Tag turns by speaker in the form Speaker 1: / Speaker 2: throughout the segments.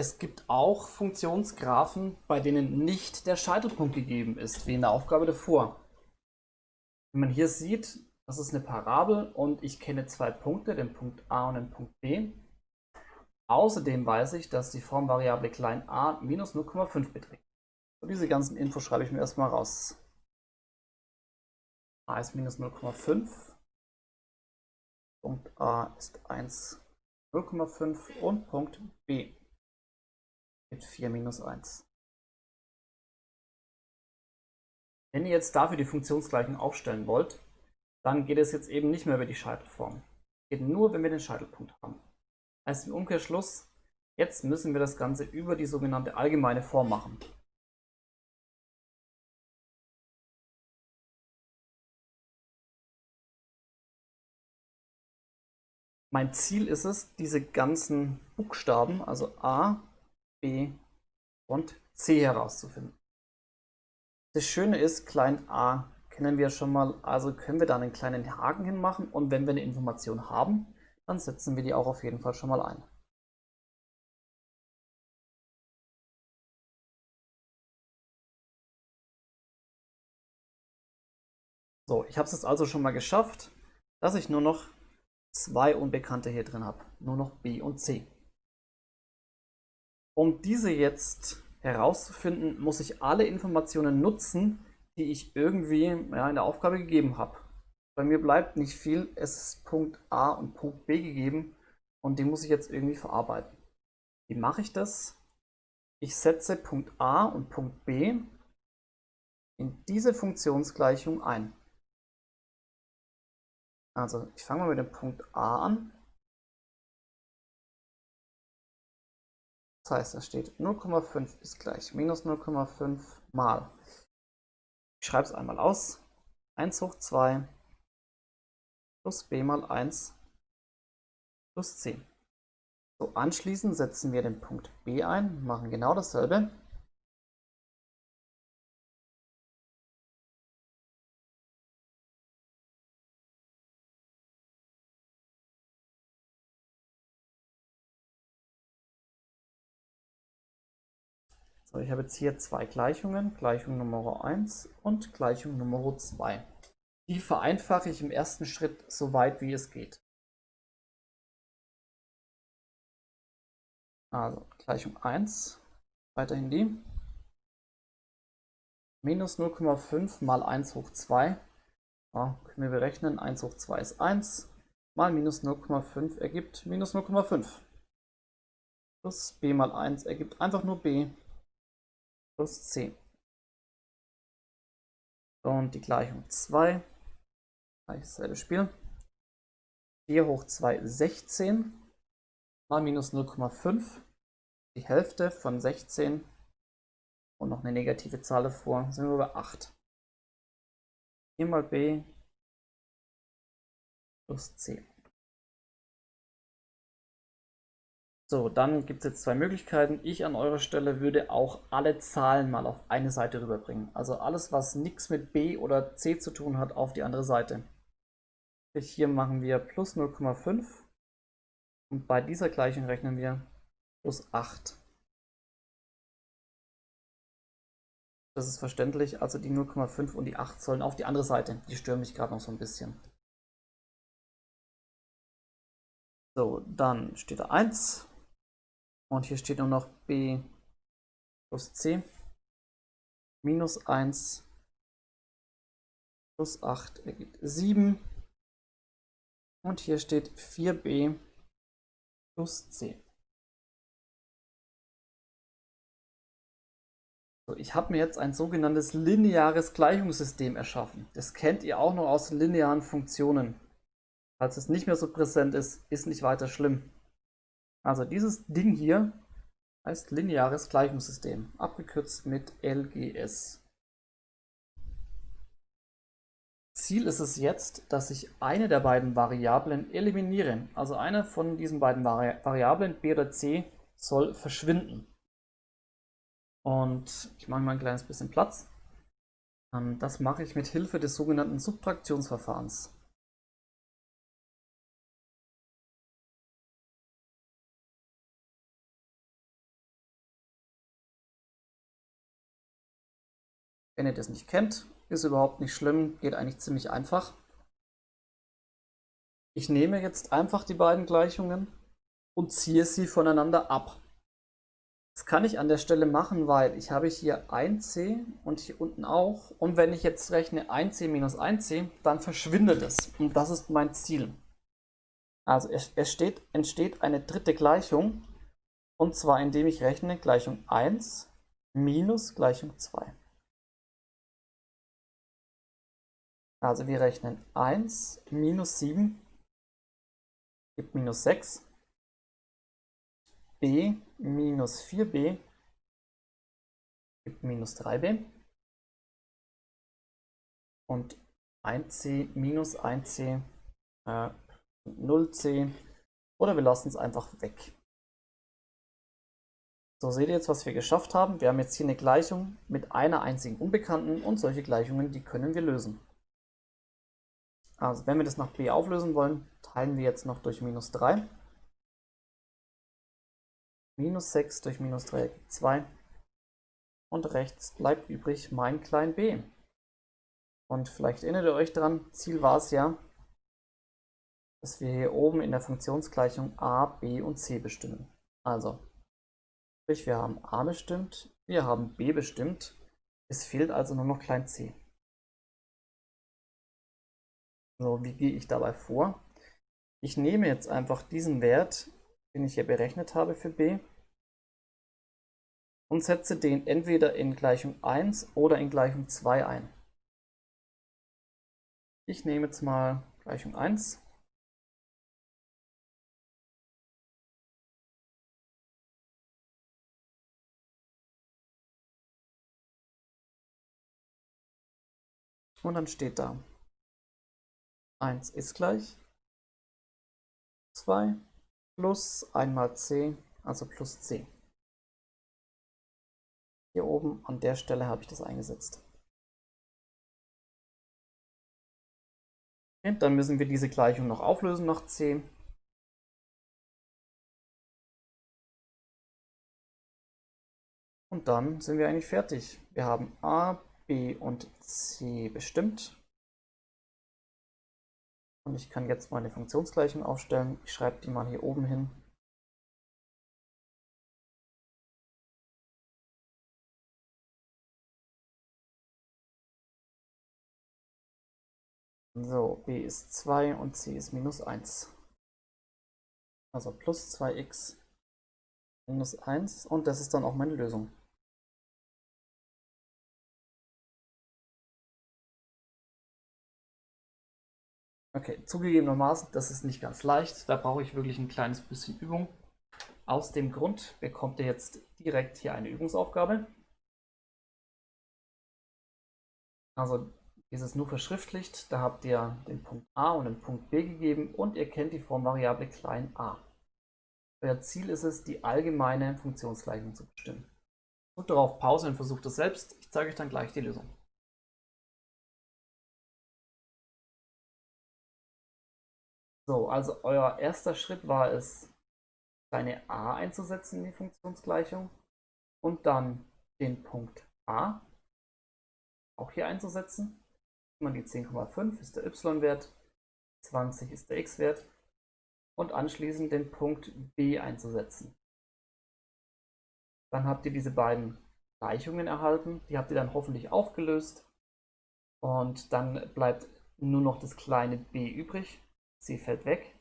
Speaker 1: Es gibt auch Funktionsgraphen, bei denen nicht der Scheitelpunkt gegeben ist, wie in der Aufgabe davor. Wenn man hier sieht, das ist eine Parabel und ich kenne zwei Punkte, den Punkt A und den Punkt B. Außerdem weiß ich, dass die Formvariable klein a minus 0,5 beträgt. Und diese ganzen Infos schreibe ich mir erstmal raus. a ist minus 0,5. Punkt A ist 1, 0,5 und Punkt B mit 4 minus 1. Wenn ihr jetzt dafür die Funktionsgleichung aufstellen wollt, dann geht es jetzt eben nicht mehr über die Scheitelform. Geht nur, wenn wir den Scheitelpunkt haben. Heißt im Umkehrschluss, jetzt müssen wir das Ganze über die sogenannte allgemeine Form machen. Mein Ziel ist es, diese ganzen Buchstaben, also A, B und C herauszufinden. Das Schöne ist, klein a kennen wir schon mal, also können wir da einen kleinen Haken hinmachen und wenn wir eine Information haben, dann setzen wir die auch auf jeden Fall schon mal ein. So, ich habe es jetzt also schon mal geschafft, dass ich nur noch zwei Unbekannte hier drin habe. Nur noch B und C. Um diese jetzt herauszufinden, muss ich alle Informationen nutzen, die ich irgendwie ja, in der Aufgabe gegeben habe. Bei mir bleibt nicht viel, es ist Punkt A und Punkt B gegeben und den muss ich jetzt irgendwie verarbeiten. Wie mache ich das? Ich setze Punkt A und Punkt B in diese Funktionsgleichung ein. Also ich fange mal mit dem Punkt A an. Das heißt, da steht 0,5 ist gleich minus 0,5 mal. Ich schreibe es einmal aus. 1 hoch 2 plus b mal 1 plus 10. So, anschließend setzen wir den Punkt B ein, machen genau dasselbe. So, ich habe jetzt hier zwei Gleichungen, Gleichung Nummer 1 und Gleichung Nummer 2. Die vereinfache ich im ersten Schritt so weit wie es geht. Also Gleichung 1, weiterhin die. Minus 0,5 mal 1 hoch 2. Ja, können wir berechnen, 1 hoch 2 ist 1, mal minus 0,5 ergibt minus 0,5. Plus b mal 1 ergibt einfach nur b plus 10. Und die Gleichung 2, gleich dasselbe Spiel. 4 hoch 2 16 mal minus 0,5, die Hälfte von 16 und noch eine negative Zahl davor, sind wir bei 8. 4 mal b plus 10. So, dann gibt es jetzt zwei Möglichkeiten. Ich an eurer Stelle würde auch alle Zahlen mal auf eine Seite rüberbringen. Also alles, was nichts mit B oder C zu tun hat, auf die andere Seite. Hier machen wir plus 0,5 und bei dieser Gleichung rechnen wir plus 8. Das ist verständlich, also die 0,5 und die 8 sollen auf die andere Seite. Die stören mich gerade noch so ein bisschen. So, dann steht da 1 und hier steht nur noch b plus c minus 1 plus 8 ergibt 7. Und hier steht 4b plus c. So, ich habe mir jetzt ein sogenanntes lineares Gleichungssystem erschaffen. Das kennt ihr auch noch aus linearen Funktionen. Falls es nicht mehr so präsent ist, ist nicht weiter schlimm. Also dieses Ding hier heißt lineares Gleichungssystem, abgekürzt mit LGS. Ziel ist es jetzt, dass ich eine der beiden Variablen eliminiere. Also eine von diesen beiden Vari Variablen, b oder c, soll verschwinden. Und ich mache mal ein kleines bisschen Platz. Ähm, das mache ich mit Hilfe des sogenannten Subtraktionsverfahrens. Wenn ihr das nicht kennt, ist überhaupt nicht schlimm, geht eigentlich ziemlich einfach. Ich nehme jetzt einfach die beiden Gleichungen und ziehe sie voneinander ab. Das kann ich an der Stelle machen, weil ich habe hier 1c und hier unten auch. Und wenn ich jetzt rechne 1c minus 1c, dann verschwindet es. Und das ist mein Ziel. Also es, es steht, entsteht eine dritte Gleichung. Und zwar indem ich rechne Gleichung 1 minus Gleichung 2. Also wir rechnen 1 minus 7 gibt minus 6 b minus 4b gibt minus 3b und 1c minus 1c äh, 0c oder wir lassen es einfach weg. So seht ihr jetzt, was wir geschafft haben. Wir haben jetzt hier eine Gleichung mit einer einzigen Unbekannten und solche Gleichungen, die können wir lösen. Also wenn wir das nach b auflösen wollen, teilen wir jetzt noch durch minus 3. Minus 6 durch minus 3 ergibt 2. Und rechts bleibt übrig mein klein b. Und vielleicht erinnert ihr euch daran, Ziel war es ja, dass wir hier oben in der Funktionsgleichung a, b und c bestimmen. Also, sprich wir haben a bestimmt, wir haben b bestimmt, es fehlt also nur noch klein c. So, wie gehe ich dabei vor? Ich nehme jetzt einfach diesen Wert, den ich hier berechnet habe für b, und setze den entweder in Gleichung 1 oder in Gleichung 2 ein. Ich nehme jetzt mal Gleichung 1. Und dann steht da 1 ist gleich 2 plus 1 mal c, also plus c. Hier oben an der Stelle habe ich das eingesetzt. Und dann müssen wir diese Gleichung noch auflösen nach c. Und dann sind wir eigentlich fertig. Wir haben a, b und c bestimmt. Und ich kann jetzt meine Funktionsgleichung aufstellen. Ich schreibe die mal hier oben hin. So, b ist 2 und c ist minus 1. Also plus 2x minus 1 und das ist dann auch meine Lösung. Okay, zugegebenermaßen, das ist nicht ganz leicht. Da brauche ich wirklich ein kleines bisschen Übung. Aus dem Grund bekommt ihr jetzt direkt hier eine Übungsaufgabe. Also ist es nur verschriftlicht. Da habt ihr den Punkt A und den Punkt B gegeben und ihr kennt die Formvariable klein a. Euer Ziel ist es, die allgemeine Funktionsgleichung zu bestimmen. Drückt darauf Pause und versucht es selbst. Ich zeige euch dann gleich die Lösung. So, also euer erster Schritt war es, kleine a einzusetzen in die Funktionsgleichung und dann den Punkt a auch hier einzusetzen man die 10,5 ist der y-Wert, 20 ist der x-Wert und anschließend den Punkt b einzusetzen. Dann habt ihr diese beiden Gleichungen erhalten, die habt ihr dann hoffentlich aufgelöst und dann bleibt nur noch das kleine b übrig. C fällt weg,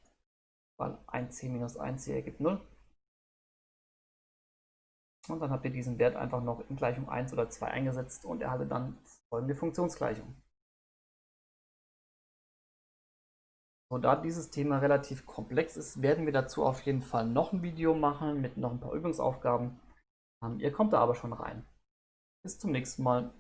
Speaker 1: weil 1c minus 1c ergibt 0. Und dann habt ihr diesen Wert einfach noch in Gleichung 1 oder 2 eingesetzt und erhaltet dann folgende Funktionsgleichung. Und da dieses Thema relativ komplex ist, werden wir dazu auf jeden Fall noch ein Video machen mit noch ein paar Übungsaufgaben. Ähm, ihr kommt da aber schon rein. Bis zum nächsten Mal.